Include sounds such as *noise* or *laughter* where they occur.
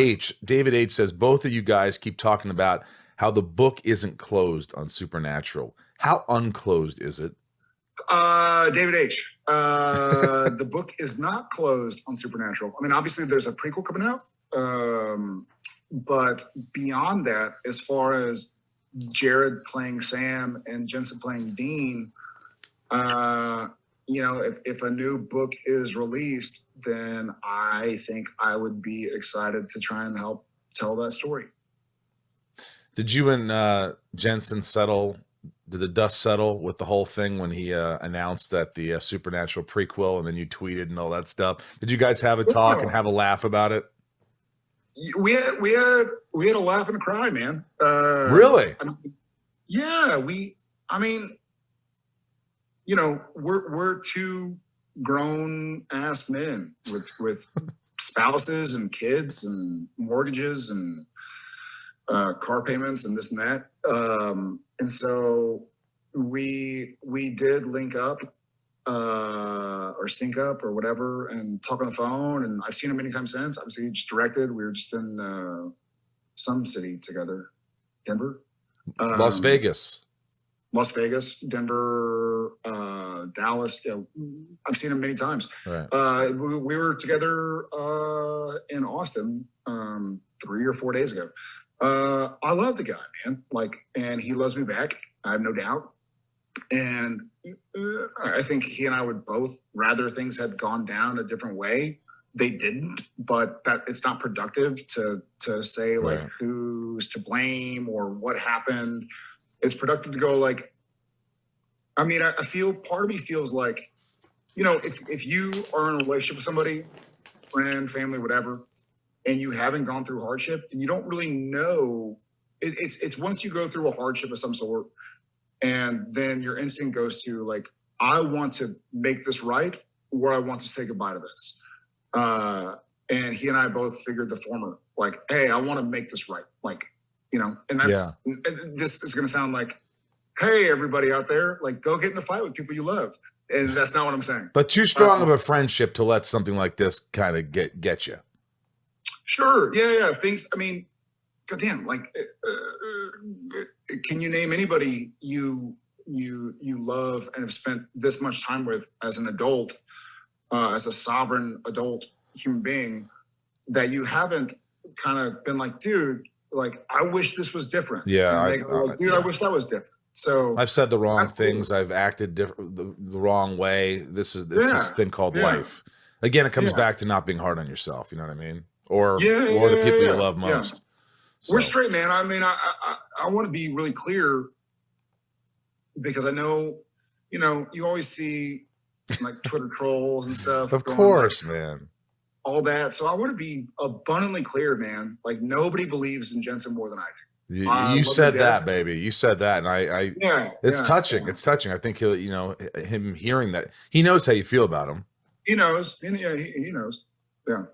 H. David H says both of you guys keep talking about how the book isn't closed on Supernatural. How unclosed is it? Uh, David H. Uh, *laughs* the book is not closed on Supernatural. I mean, obviously, there's a prequel coming out, um, but beyond that, as far as Jared playing Sam and Jensen playing Dean, uh, you know, if, if a new book is released, then I think I would be excited to try and help tell that story. Did you and uh, Jensen settle? Did the dust settle with the whole thing when he uh, announced that the uh, Supernatural prequel, and then you tweeted and all that stuff? Did you guys have a talk and have a laugh about it? We had we had we had a laugh and a cry, man. Uh, really? I mean, yeah, we. I mean, you know, we're we're two grown ass men with with spouses and kids and mortgages and uh, car payments and this and that. Um, and so we we did link up uh, or sync up or whatever and talk on the phone. And I've seen him many times since. Obviously, he just directed. We were just in uh, some city together, Denver, Las um, Vegas. Las Vegas, Denver, uh, Dallas. You know, I've seen him many times. Right. Uh, we, we were together uh, in Austin um, three or four days ago. Uh, I love the guy, man. Like, and he loves me back. I have no doubt. And uh, I think he and I would both rather things had gone down a different way. They didn't, but that it's not productive to to say like Right. who's to blame or what happened. It's productive to go like. I mean, I, I feel part of me feels like, you know, if if you are in a relationship with somebody, friend, family, whatever, and you haven't gone through hardship, then you don't really know. It, it's it's once you go through a hardship of some sort, and then your instinct goes to like, I want to make this right, or I want to say goodbye to this. Uh, and he and I both figured the former. Like, hey, I want to make this right. Like, you know, and that's and this is going to sound like, hey, everybody out there, like, go get in a fight with people you love, and that's not what I'm saying. But too strong Uh, of a friendship to let something like this kind of get get you. Sure. Yeah, yeah. Things. I mean, goddamn. Like, uh, uh, can you name anybody you you you love and have spent this much time with as an adult, uh, as a sovereign adult human being, that you haven't kind of been like, dude, like, I wish this was different. Yeah, And I- they go, I- dude, I wish that was different. So I've said the wrong Absolutely. things. I've acted different the, the wrong way. This is this Yeah, thing called yeah. life. Again, it comes Yeah. back to not being hard on yourself. You know what I mean? Or Yeah, or the people yeah, you love yeah. most. We're straight, man. I mean, I I, I want to be really clear because I know, you know, you always see like Twitter trolls and stuff. Of going, like, course, man. All that. So I want to be abundantly clear, man. Like nobody believes in Jensen more than I do. You, Uh, you said that, baby. You said that, and I, I Yeah, it's yeah, touching. yeah. It's touching. I think he'll, you know, him hearing that he knows how you feel about him. He knows. He, he knows. Yeah.